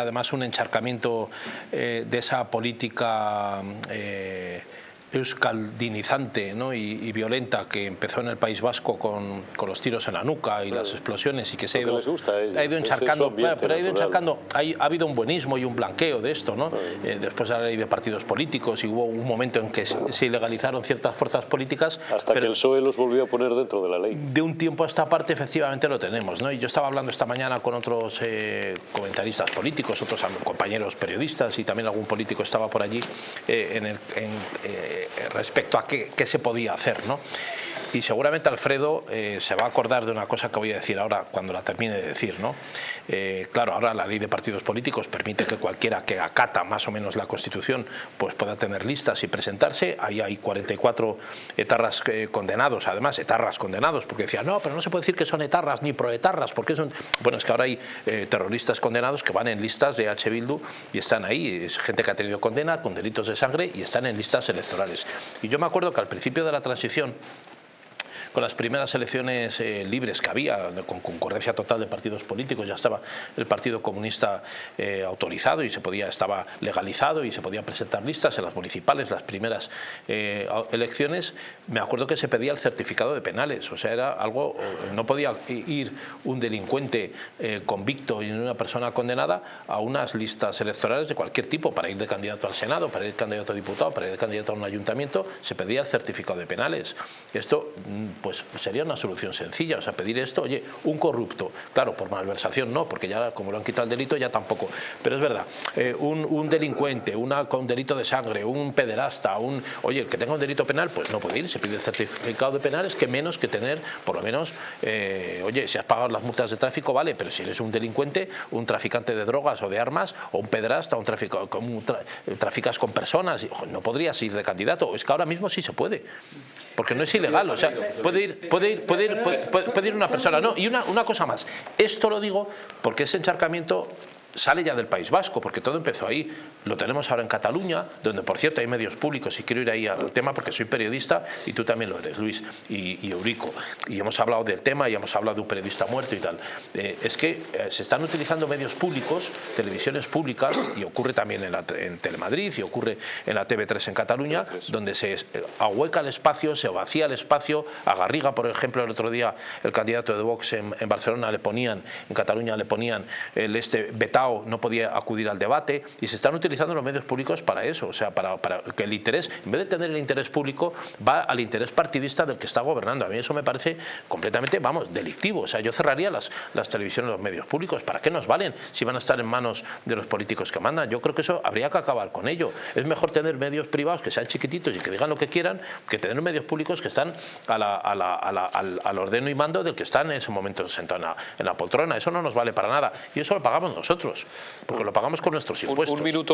además un encharcamiento eh, de esa política eh, euskaldinizante ¿no? y, y, violenta que empezó en el País Vasco con, con los tiros en la nuca y las explosiones y que se ha ido, ha ido encharcando, pero, pero ha ido encharcando, hay, ha habido un buenismo y un blanqueo de esto, ¿no? Eh, después de la ley de partidos políticos y hubo un momento en que se, se ilegalizaron ciertas fuerzas políticas. Hasta pero que el PSOE los volvió a poner dentro de la ley. De un tiempo a esta parte efectivamente lo tenemos, ¿no? Y yo estaba hablando esta mañana con otros eh, comentaristas políticos, otros compañeros periodistas y también algún político estaba por allí eh, en el, en, respecto a qué, qué, se podía hacer. ¿no? Y seguramente Alfredo eh, se va a acordar de una cosa que voy a decir ahora cuando la termine de decir. ¿no? Eh, claro, ahora la ley de partidos políticos permite que cualquiera que acata más o menos la Constitución pues pueda tener listas y presentarse. Ahí hay 44 etarras eh, condenados, además etarras condenados, porque decían, no, pero no se puede decir que son etarras ni proetarras, porque son... Bueno, es que ahora hay terroristas condenados que van en listas de H. Bildu y están ahí, es gente que ha tenido condena con delitos de sangre y están en listas electorales. Y yo me acuerdo que al principio de la transición con las primeras elecciones eh, libres que había, con concurrencia total de partidos políticos, ya estaba el Partido Comunista eh, autorizado y se podía, estaba legalizado y se podían presentar listas en las municipales, las primeras eh, elecciones, me acuerdo que se pedía el certificado de penales, o sea, era algo, no podía ir un delincuente convicto y una persona condenada a unas listas electorales de cualquier tipo, para ir de candidato al Senado, para ir de candidato a diputado, para ir de candidato a un ayuntamiento, se pedía el certificado de penales. Esto mm, pues sería una solución sencilla, o sea, pedir esto, oye, un corrupto, claro, por malversación no, porque ya como lo han quitado el delito ya tampoco, pero es verdad, eh, un, un, delincuente, una con delito de sangre, un pederasta, un, oye, el que tenga un delito penal, pues no puede ir, se pide el certificado de penales, que menos que tener, por lo menos, eh, oye, si has pagado las multas de tráfico, vale, pero si eres un delincuente, un traficante de drogas o de armas, o un pederasta, un tráfico, traficas con personas, no podrías ir de candidato, es que ahora mismo sí se puede, porque no es ilegal, o sea, puede ir, puede ir, puede ir, puede, puede ir una persona, no, y una, una cosa más, esto lo digo porque ese encharcamiento sale ya del País Vasco, porque todo empezó ahí. Lo tenemos ahora en Cataluña, donde por cierto hay medios públicos, y quiero ir ahí al tema porque soy periodista y tú también lo eres, Luis, y, y Eurico. Y hemos hablado del tema y hemos hablado de un periodista muerto y tal. Eh, es que eh, se están utilizando medios públicos, televisiones públicas, y ocurre también en, la, en Telemadrid y ocurre en la TV3 en Cataluña, TV3. donde se ahueca el espacio, se vacía el espacio. A Garriga, por ejemplo, el otro día el candidato de Vox en, en Barcelona le ponían, en Cataluña le ponían el este vetado no podía acudir al debate y se están utilizando los medios públicos para eso, o sea, para, que el interés, en vez de tener el interés público, va al interés partidista del que está gobernando. A mí eso me parece completamente, vamos, delictivo. O sea, yo cerraría las, las televisiones, los medios públicos. ¿Para qué nos valen si van a estar en manos de los políticos que mandan? Yo creo que eso habría que acabar con ello. Es mejor tener medios privados que sean chiquititos y que digan lo que quieran que tener medios públicos que están a la, a la, a la, al, al, ordeno y mando del que están en ese momento sentado en la, poltrona. Eso no nos vale para nada. Y eso lo pagamos nosotros porque lo pagamos con nuestros impuestos. Un, un minuto